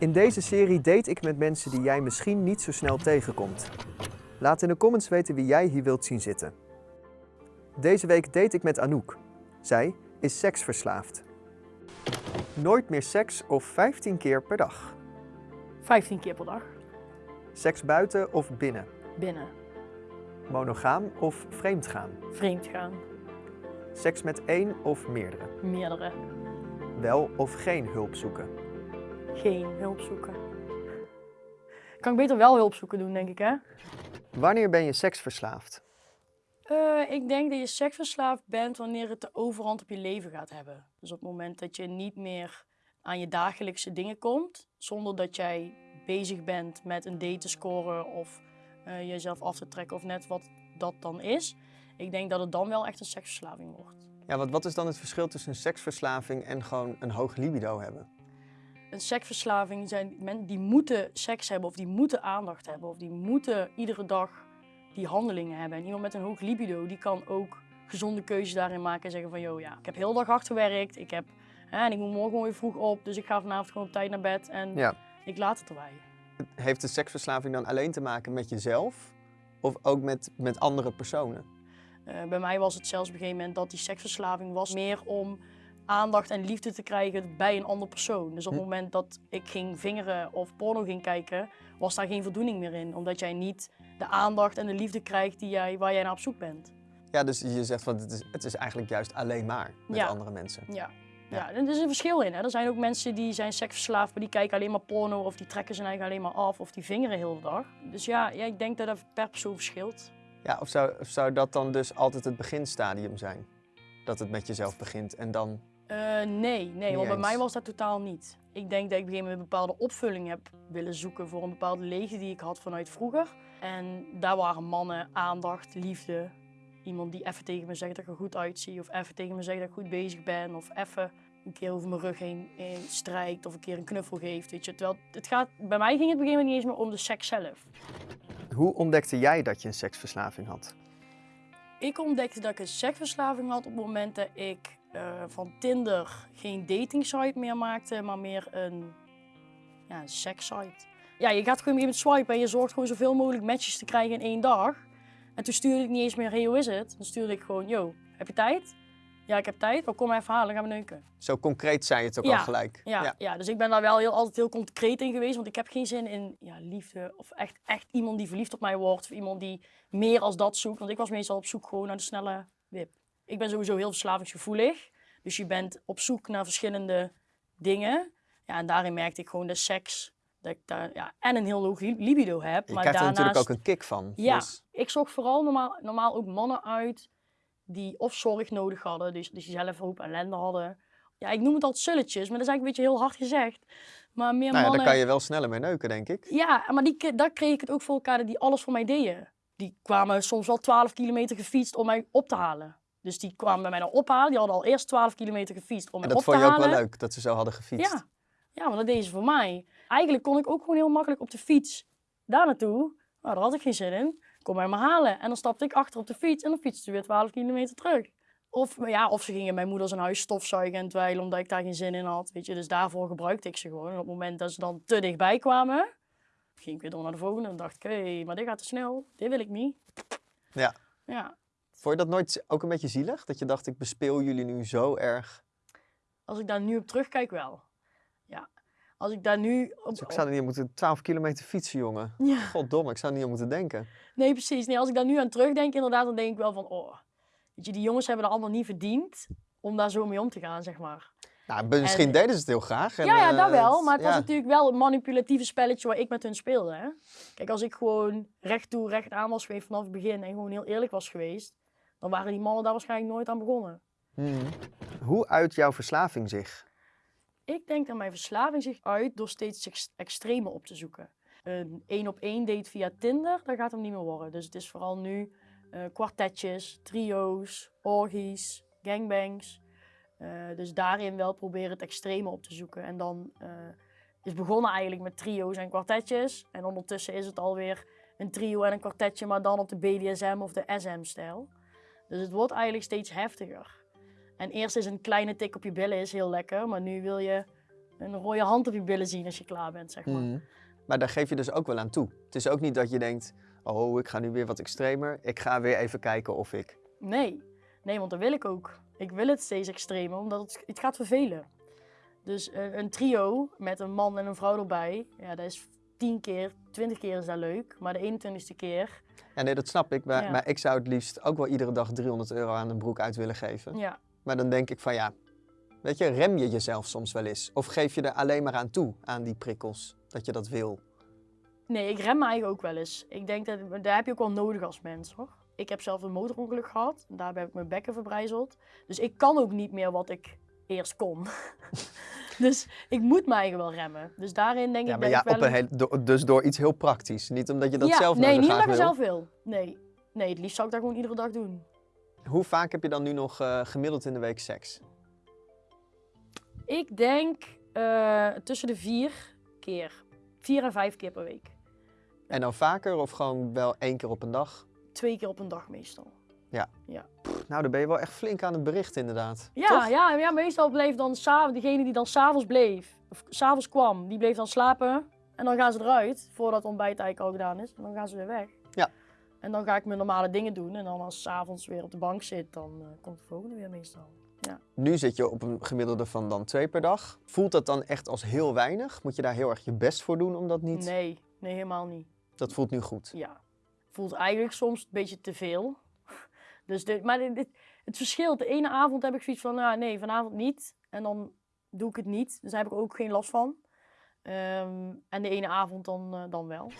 In deze serie date ik met mensen die jij misschien niet zo snel tegenkomt. Laat in de comments weten wie jij hier wilt zien zitten. Deze week date ik met Anouk. Zij is seksverslaafd. Nooit meer seks of 15 keer per dag. 15 keer per dag. Seks buiten of binnen. Binnen. Monogaam of vreemdgaan. Vreemd gaan. Seks met één of meerdere. Meerdere. Wel of geen hulp zoeken. Geen hulp zoeken. Kan ik beter wel hulp zoeken doen, denk ik, hè? Wanneer ben je seksverslaafd? Eh, ik denk dat je seksverslaafd bent wanneer het de overhand op je leven gaat hebben. Dus op het moment dat je niet meer aan je dagelijkse dingen komt, zonder dat jij bezig bent met een date te scoren of eh, jezelf af te trekken of net wat dat dan is. Ik denk dat het dan wel echt een seksverslaving wordt. Ja, want wat is dan het verschil tussen een seksverslaving en gewoon een hoog libido hebben? Een seksverslaving zijn mensen die moeten seks hebben of die moeten aandacht hebben of die moeten iedere dag die handelingen hebben. En iemand met een hoog libido die kan ook gezonde keuzes daarin maken en zeggen van joh ja, ik heb heel dag hard gewerkt, ik heb, hè, en ik moet morgen weer vroeg op, dus ik ga vanavond gewoon op tijd naar bed en Ja. ik laat het erbij. Heeft de seksverslaving dan alleen te maken met jezelf? Of ook met, met andere personen? Eh, bij mij was het zelfs op een gegeven moment dat die seksverslaving was meer om aandacht en liefde te krijgen bij een ander persoon. Dus op het Hm. moment dat ik ging vingeren of porno ging kijken, was daar geen voldoening meer in. Omdat jij niet de aandacht en de liefde krijgt die jij, waar jij naar op zoek bent. Ja, dus je zegt van het is, het is eigenlijk juist alleen maar met Ja. andere mensen. Ja. Ja. Ja, er is een verschil in. Hè. Er zijn ook mensen die zijn seksverslaafd, maar die kijken alleen maar porno of die trekken zijn eigen alleen maar af of die vingeren heel de dag. Dus ja, ja ik denk dat dat per persoon verschilt. Ja, of zou, of zou dat dan dus altijd het beginstadium zijn? Dat het met jezelf begint en dan... Eh, nee, nee, want bij mij was dat totaal niet. Ik denk dat ik op een gegeven moment een bepaalde opvulling heb willen zoeken voor een bepaalde leegte die ik had vanuit vroeger. En daar waren mannen, aandacht, liefde. Iemand die even tegen me zegt dat ik er goed uitzie. Of even tegen me zegt dat ik goed bezig ben. Of even een keer over mijn rug heen strijkt. Of een keer een knuffel geeft. Weet je. Terwijl het gaat, bij mij ging het op een gegeven moment niet eens meer om de seks zelf. Hoe ontdekte jij dat je een seksverslaving had? Ik ontdekte dat ik een seksverslaving had op het moment dat ik eh, van Tinder geen dating site meer maakte, maar meer een, ja, een sekssite. Ja, je gaat gewoon een swipen en je zorgt gewoon zoveel mogelijk matches te krijgen in één dag. En toen stuurde ik niet eens meer, hey, hoe is het? Dan stuurde ik gewoon, yo, heb je tijd? Ja, ik heb tijd. Wel, kom maar even halen, gaan we neuken. Zo concreet zei je het ook Ja, al gelijk. Ja, ja. dus ik ben daar wel heel, altijd heel concreet in geweest. Want ik heb geen zin in ja, liefde of echt, echt iemand die verliefd op mij wordt. Of iemand die meer als dat zoekt. Want ik was meestal op zoek gewoon naar de snelle wip. Ik ben sowieso heel verslavingsgevoelig. Dus je bent op zoek naar verschillende dingen. Ja, en daarin merkte ik gewoon de seks. Dat ik daar, ja, en een heel hoog li- libido heb. Je maar krijgt er natuurlijk ook een kick van. Ja, Dus, ik zocht vooral normaal, normaal ook mannen uit die of zorg nodig hadden, dus, dus die zelf hoop ellende hadden. Ja, ik noem het altijd sulletjes, maar dat is eigenlijk een beetje heel hard gezegd. Maar meer nou ja, mannen... daar kan je wel sneller mee neuken, denk ik. Ja, maar die, daar kreeg ik het ook voor elkaar dat die alles voor mij deden. Die kwamen soms wel 12 kilometer gefietst om mij op te halen. Dus die kwamen bij mij dan ophalen. Die hadden al eerst 12 kilometer gefietst om En dat op te vond je ook halen. wel leuk, dat ze zo hadden gefietst. Ja. ja, want dat deden ze voor mij. Eigenlijk kon ik ook gewoon heel makkelijk op de fiets daar naartoe. Nou, daar had ik geen zin in. Kom mij maar halen. En dan stapte ik achter op de fiets en dan fietste ze weer 12 kilometer terug. Of, ja, of ze gingen mijn moeder zijn huis stofzuigen en dweilen omdat ik daar geen zin in had. Weet je, dus daarvoor gebruikte ik ze gewoon. En op het moment dat ze dan te dichtbij kwamen, ging ik weer door naar de volgende. En dacht ik, hé, maar dit gaat te snel. Dit wil ik niet. Ja. Ja, Vond je dat nooit ook een beetje zielig? Dat je dacht, ik bespeel jullie nu zo erg. als ik daar nu op terugkijk wel. Ja, als ik daar nu... Op, Dus ik zou er niet aan moeten 12 kilometer fietsen, jongen. Ja. Goddomme, ik zou er niet aan moeten denken. Nee, precies. Nee, als ik daar nu aan terugdenk, inderdaad, dan denk ik wel van, oh, weet je, die jongens hebben er allemaal niet verdiend om daar zo mee om te gaan, zeg maar. Nou, misschien En- deden ze het heel graag. En, ja, ja, eh, dat wel. Maar het was natuurlijk wel een manipulatieve spelletje waar ik met hun speelde. Hè? Kijk, als ik gewoon recht toe, recht aan was geweest vanaf het begin en gewoon heel eerlijk was geweest, dan waren die mannen daar waarschijnlijk nooit aan begonnen. Hmm. Hoe uit jouw verslaving zich? Ik denk dat mijn verslaving zich uit door steeds ex- extreme op te zoeken. Een één op één date via Tinder, dat gaat hem niet meer worden. Dus het is vooral nu eh, kwartetjes, trio's, orgies, gangbangs. Eh, dus daarin wel proberen het extreme op te zoeken. En dan eh, is begonnen eigenlijk met trio's en kwartetjes. En ondertussen is het alweer een trio en een kwartetje, maar dan op de BDSM of de SM-stijl. Dus het wordt eigenlijk steeds heftiger. En eerst is een kleine tik op je billen is heel lekker, maar nu wil je een rode hand op je billen zien als je klaar bent, zeg maar. Mhm. Maar daar geef je dus ook wel aan toe. Het is ook niet dat je denkt, oh, ik ga nu weer wat extremer. Ik ga weer even kijken of ik... Nee, nee, want dat wil ik ook. Ik wil het steeds extremer, omdat het, het gaat vervelen. Dus eh, een trio met een man en een vrouw erbij, ja, dat is tien keer, twintig keer is dat leuk. Maar de 21ste keer, Ja, nee, dat snap ik. Maar, Ja. maar ik zou het liefst ook wel iedere dag 300 euro aan een broek uit willen geven. ja, Maar dan denk ik van ja, weet je, rem je jezelf soms wel eens? Of geef je er alleen maar aan toe, aan die prikkels, dat je dat wil? Nee, ik rem me eigenlijk ook wel eens. Ik denk dat daar heb je ook wel nodig als mens hoor. Ik heb zelf een motorongeluk gehad. en Daarbij heb ik mijn bekken verbrijzeld. Dus ik kan ook niet meer wat ik eerst kon. dus ik moet me eigenlijk wel remmen. Dus daarin denk Ja, ik maar ja, ik wel op een do- dus door iets heel praktisch. Niet omdat je dat ja, zelf nee, niet omdat ik zelf wil. Nee. nee, het liefst zou ik dat gewoon iedere dag doen. Hoe vaak heb je dan nu nog eh, gemiddeld in de week seks? Ik denk eh, tussen de vier keer. Vier en vijf keer per week. En dan vaker of gewoon wel één keer op een dag? Twee keer op een dag meestal. Pff, nou, dan ben je wel echt flink aan het bericht inderdaad. Ja, Toch? ja, ja, meestal bleef dan degene die dan s'avonds bleef, of s'avonds kwam, die bleef dan slapen. En dan gaan ze eruit, voordat het ontbijt eigenlijk al gedaan is. En dan gaan ze weer weg. Ja. En dan ga ik mijn normale dingen doen. En dan als ik s'avonds weer op de bank zit, dan eh, komt de volgende weer meestal. Nu zit je op een gemiddelde van dan twee per dag. Voelt dat dan echt als heel weinig? Moet je daar heel erg je best voor doen om dat niet? Nee, nee, helemaal niet. Dat voelt nu goed. Ja. Voelt eigenlijk soms een beetje te veel. Dus dit, maar dit, het verschilt. De ene avond heb ik zoiets van, nou, nee, vanavond niet. En dan doe ik het niet. Dus daar heb ik ook geen last van. Ehm, en de ene avond dan, eh, dan wel.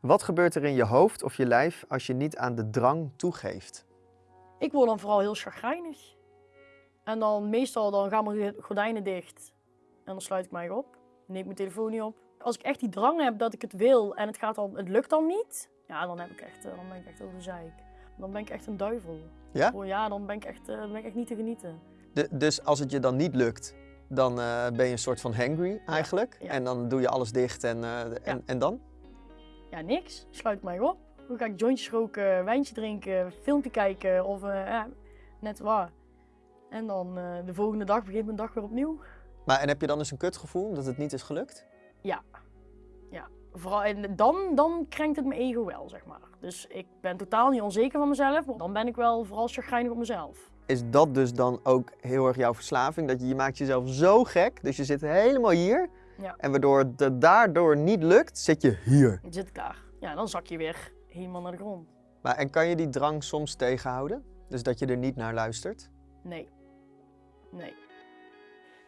Wat gebeurt er in je hoofd of je lijf als je niet aan de drang toegeeft? Ik word dan vooral heel chagrijnig. En dan meestal dan gaan mijn gordijnen dicht. En dan sluit ik mij op. Neem mijn telefoon niet op. Als ik echt die drang heb dat ik het wil en het, gaat dan, het lukt dan niet. Ja, dan, heb ik echt, eh, dan ben ik echt over zeik. Dan ben ik echt een duivel. Ja? Oh ja, dan ben ik echt, eh, ben ik echt niet te genieten. De- dus als het je dan niet lukt, dan eh, ben je een soort van hangry eigenlijk. ja. En dan doe je alles dicht en, eh, en, Ja. en dan? Ja, niks. Sluit mij op. Dan ga ik jointjes roken, wijntje drinken, filmpje kijken of ja, net waar. En dan de volgende dag begint mijn dag weer opnieuw. Maar en heb je dan eens een kutgevoel omdat het niet is gelukt? Vooral, en dan, dan krenkt het mijn ego wel, zeg maar. Dus ik ben totaal niet onzeker van mezelf, maar dan ben ik wel vooral chagrijnig op mezelf. Is dat dus dan ook heel erg jouw verslaving? Dat je, je maakt jezelf zo gek, dus je zit helemaal hier. Ja. En waardoor het daardoor niet lukt, zit je hier. Dan zit ik daar. Ja, dan zak je weer helemaal naar de grond. Maar, en kan je die drang soms tegenhouden? Dus dat je er niet naar luistert? Nee. Nee.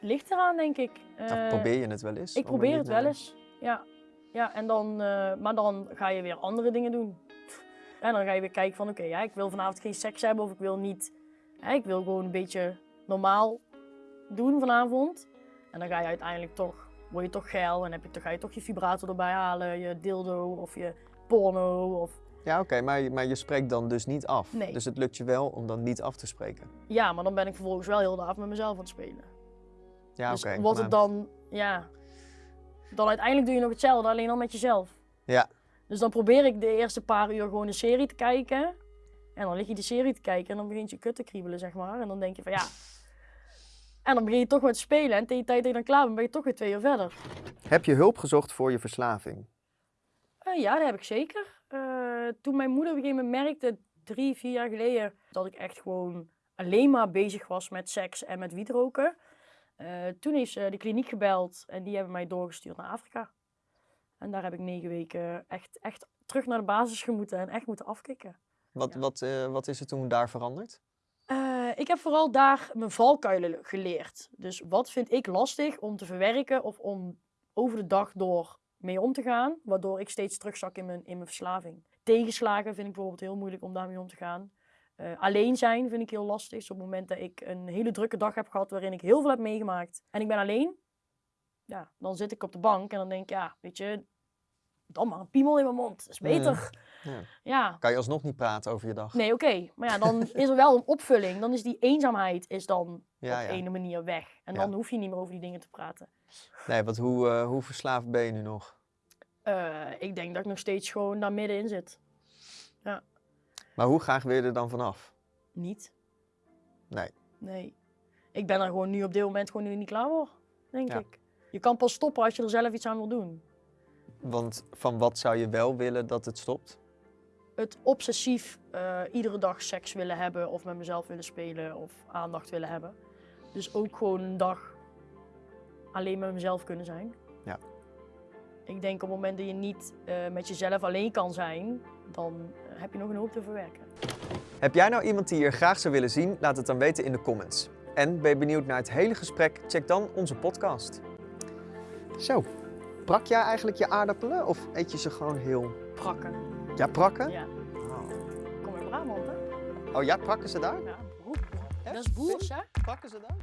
Ligt eraan, denk ik. Of Eh, probeer je het wel eens? Ik er probeer het wel eens. Ja. Ja en dan, eh, maar dan ga je weer andere dingen doen. En dan ga je weer kijken van oké, ja, ik wil vanavond geen seks hebben of ik wil niet. hè, ik wil gewoon een beetje normaal doen vanavond. En dan ga je uiteindelijk toch, word je toch geil en heb je, toch, ga je toch je vibrator erbij halen, je dildo of je porno. Of, Ja, oké, maar, je- maar je spreekt dan dus niet af. Nee. Dus het lukt je wel om dan niet af te spreken. ja, maar dan ben ik vervolgens wel heel de avond met mezelf aan het spelen. Ja, dus oké. maar- het dan, ja, dan uiteindelijk doe je nog hetzelfde, alleen dan met jezelf. Ja. Dus dan probeer ik de eerste paar uur gewoon een serie te kijken. En dan lig je die serie te kijken en dan begint je kut te kriebelen, zeg maar. En dan denk je van ja. En dan begin je toch met spelen en tegen die tijd dat je dan klaar bent, ben je toch weer twee uur verder. Heb je hulp gezocht voor je verslaving? Eh, ja, dat heb ik zeker. Eh, toen mijn moeder op een gegeven moment merkte, drie, vier jaar geleden, dat ik echt gewoon alleen maar bezig was met seks en met wietroken. Eh, toen ze de kliniek gebeld en die hebben mij doorgestuurd naar Afrika. En daar heb ik negen weken echt, echt terug naar de basis gemoeten en echt moeten afkicken. Wat, Ja. wat, eh, wat is er toen daar veranderd? Eh, ik heb vooral daar mijn valkuilen geleerd. Dus wat vind ik lastig om te verwerken of om over de dag door mee om te gaan, waardoor ik steeds terugzak in mijn, in mijn verslaving. Tegenslagen vind ik bijvoorbeeld heel moeilijk om daarmee om te gaan. Eh, alleen zijn vind ik heel lastig. Dus op het moment dat ik een hele drukke dag heb gehad waarin ik heel veel heb meegemaakt en ik ben alleen, ja, dan zit ik op de bank en dan denk ik, ja, weet je, dan maar een piemel in mijn mond. Dat is beter. Ja. ja. Kan je alsnog niet praten over je dag? Nee, oké. Maar ja, dan is er wel een opvulling. Dan is die eenzaamheid is dan Ja, op ja. ene manier weg. En Ja. dan hoef je niet meer over die dingen te praten. Nee, want hoe, eh, hoe verslaafd ben je nu nog? Eh, ik denk dat ik nog steeds gewoon daar middenin zit. Maar hoe graag wil je er dan vanaf? Niet. Nee. Nee. Ik ben er gewoon nu op dit moment gewoon nu niet klaar voor, denk Ja. ik. Je kan pas stoppen als je er zelf iets aan wil doen. Want van wat zou je wel willen dat het stopt? Het obsessief eh, iedere dag seks willen hebben of met mezelf willen spelen of aandacht willen hebben. Dus ook gewoon een dag alleen met mezelf kunnen zijn. Ja. Ik denk op het moment dat je niet eh, met jezelf alleen kan zijn, dan heb je nog een hoop te verwerken. Heb jij nou iemand die je hier graag zou willen zien? Laat het dan weten in de comments. En ben je benieuwd naar het hele gesprek? Check dan onze podcast. Zo, prak jij eigenlijk je aardappelen of eet je ze gewoon heel... Prakken. Ja, prakken? Ja. Oh. Kom in Brabant, hè? Oh ja, prakken ze daar? Ja, boer. Dat is boers, hè? Prakken ze daar?